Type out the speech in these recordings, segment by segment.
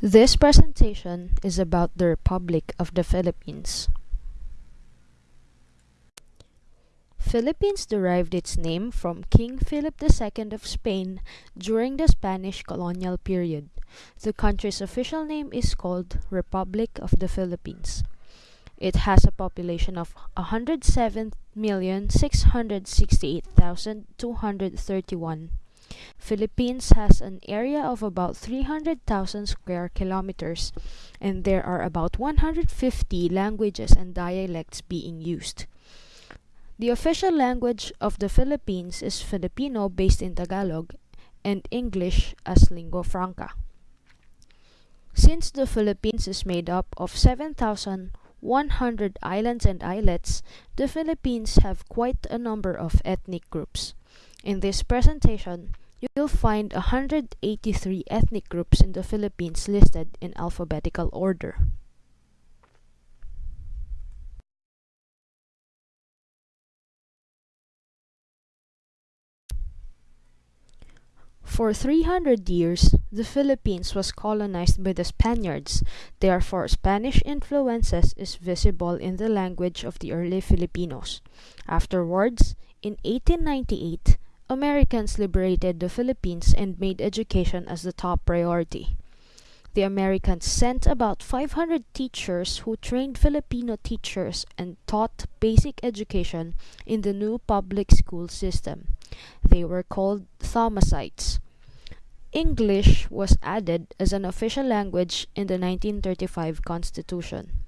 This presentation is about the Republic of the Philippines. Philippines derived its name from King Philip II of Spain during the Spanish colonial period. The country's official name is called Republic of the Philippines. It has a population of 107,668,231. Philippines has an area of about 300,000 square kilometers and there are about 150 languages and dialects being used. The official language of the Philippines is Filipino based in Tagalog and English as lingua franca. Since the Philippines is made up of 7,100 islands and islets, the Philippines have quite a number of ethnic groups. In this presentation, you'll find 183 ethnic groups in the Philippines listed in alphabetical order. For 300 years, the Philippines was colonized by the Spaniards, therefore Spanish influences is visible in the language of the early Filipinos. Afterwards, in 1898, Americans liberated the Philippines and made education as the top priority. The Americans sent about 500 teachers who trained Filipino teachers and taught basic education in the new public school system. They were called Thomasites. English was added as an official language in the 1935 Constitution.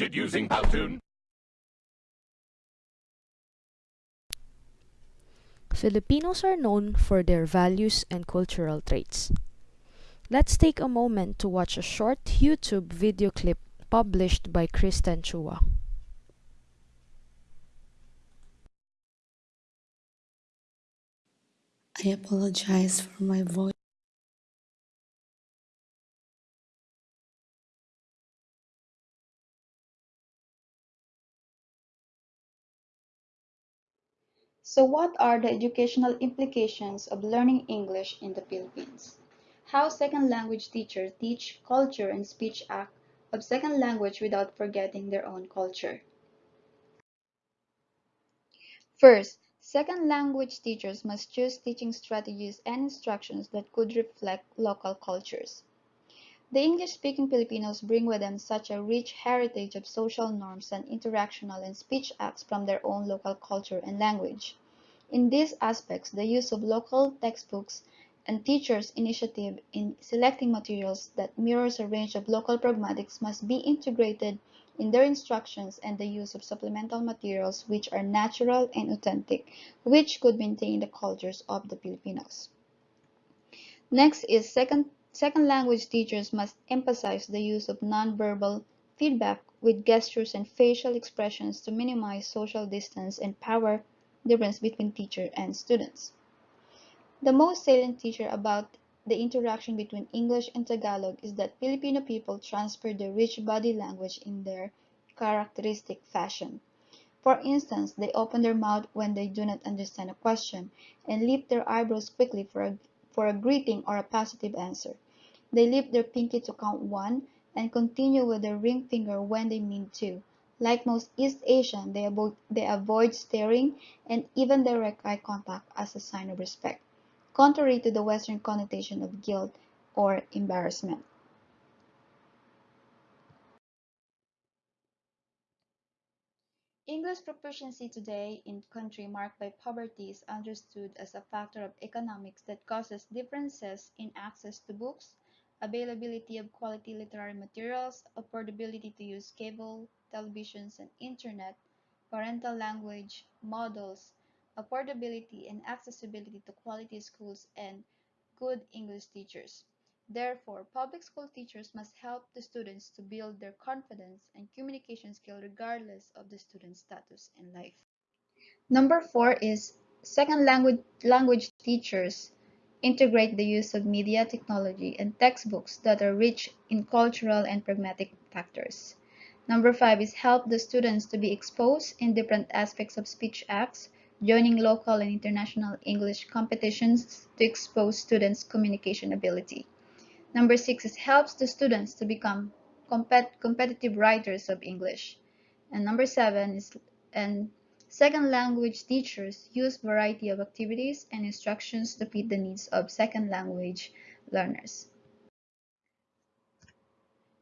Created using Powtoon. Filipinos are known for their values and cultural traits. Let's take a moment to watch a short YouTube video clip published by Kristen Chua. I apologize for my voice. So what are the educational implications of learning English in the Philippines? How second language teachers teach culture and speech act of second language without forgetting their own culture. First, second language teachers must choose teaching strategies and instructions that could reflect local cultures. The English-speaking Filipinos bring with them such a rich heritage of social norms and interactional and speech acts from their own local culture and language. In these aspects, the use of local textbooks and teachers' initiative in selecting materials that mirrors a range of local pragmatics must be integrated in their instructions and the use of supplemental materials which are natural and authentic, which could maintain the cultures of the Filipinos. Next is second, second language teachers must emphasize the use of nonverbal feedback with gestures and facial expressions to minimize social distance and power difference between teacher and students. The most salient feature about the interaction between English and Tagalog is that Filipino people transfer their rich body language in their characteristic fashion. For instance, they open their mouth when they do not understand a question and lift their eyebrows quickly for a, for a greeting or a positive answer. They lift their pinky to count one and continue with their ring finger when they mean to. Like most East Asian, they avoid, they avoid staring and even direct eye contact as a sign of respect, contrary to the Western connotation of guilt or embarrassment. English proficiency today in country marked by poverty is understood as a factor of economics that causes differences in access to books, availability of quality literary materials, affordability to use cable, televisions, and internet, parental language models, affordability and accessibility to quality schools, and good English teachers. Therefore, public school teachers must help the students to build their confidence and communication skill regardless of the student's status in life. Number four is second language, language teachers integrate the use of media technology and textbooks that are rich in cultural and pragmatic factors. Number five is help the students to be exposed in different aspects of speech acts, joining local and international English competitions to expose students' communication ability. Number six is helps the students to become compet competitive writers of English. And number seven is and second language teachers use variety of activities and instructions to fit the needs of second language learners.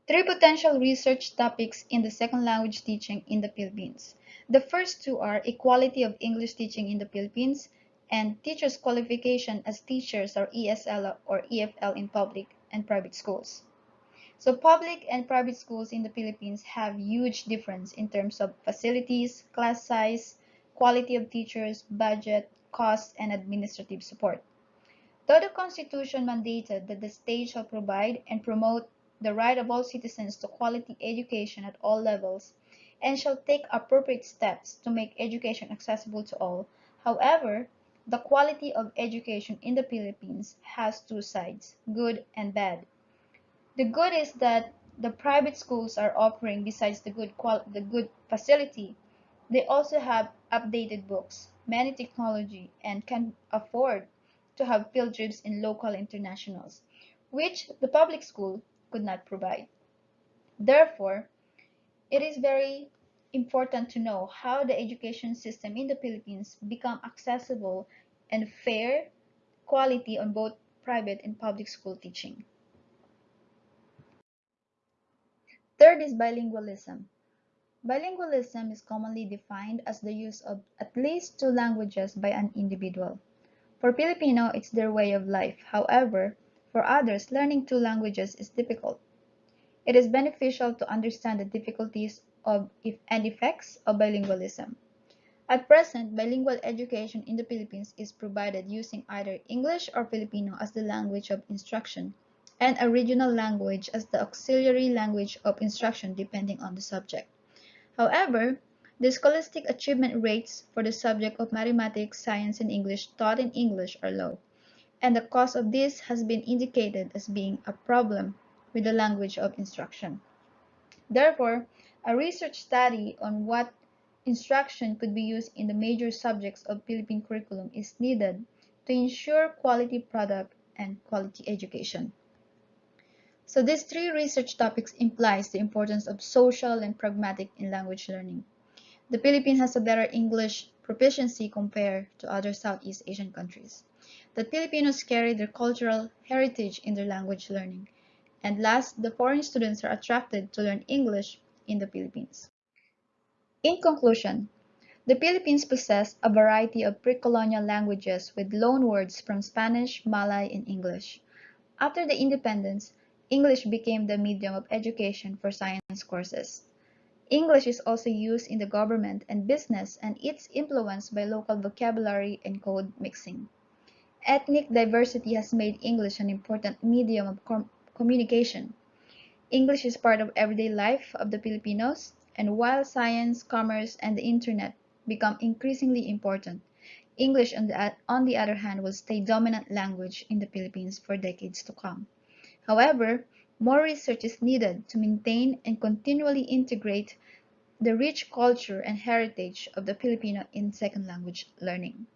Three potential research topics in the second language teaching in the Philippines. The first two are equality of English teaching in the Philippines and teachers' qualification as teachers or ESL or EFL in public and private schools. So public and private schools in the Philippines have huge difference in terms of facilities, class size, quality of teachers, budget, cost, and administrative support. Though the Constitution mandated that the state shall provide and promote the right of all citizens to quality education at all levels and shall take appropriate steps to make education accessible to all, however, the quality of education in the Philippines has two sides, good and bad. The good is that the private schools are offering, besides the good, the good facility, they also have updated books, many technology, and can afford to have field trips in local internationals, which the public school could not provide. Therefore, it is very important to know how the education system in the Philippines become accessible and fair quality on both private and public school teaching. Third is bilingualism. Bilingualism is commonly defined as the use of at least two languages by an individual. For Filipino, it's their way of life. However, for others, learning two languages is difficult. It is beneficial to understand the difficulties of and effects of bilingualism. At present, bilingual education in the Philippines is provided using either English or Filipino as the language of instruction and a regional language as the auxiliary language of instruction depending on the subject. However, the scholastic achievement rates for the subject of mathematics, science, and English taught in English are low, and the cause of this has been indicated as being a problem with the language of instruction. Therefore, a research study on what instruction could be used in the major subjects of Philippine curriculum is needed to ensure quality product and quality education. So these three research topics implies the importance of social and pragmatic in language learning. The Philippines has a better English proficiency compared to other Southeast Asian countries. The Filipinos carry their cultural heritage in their language learning. And last, the foreign students are attracted to learn English in the Philippines. In conclusion, The Philippines possess a variety of pre-colonial languages with loanwords from Spanish, Malay, and English. After the independence, English became the medium of education for science courses. English is also used in the government and business and it's influenced by local vocabulary and code mixing. Ethnic diversity has made English an important medium of com communication. English is part of everyday life of the Filipinos, and while science, commerce, and the internet become increasingly important, English on the, on the other hand will stay dominant language in the Philippines for decades to come. However, more research is needed to maintain and continually integrate the rich culture and heritage of the Filipino in second language learning.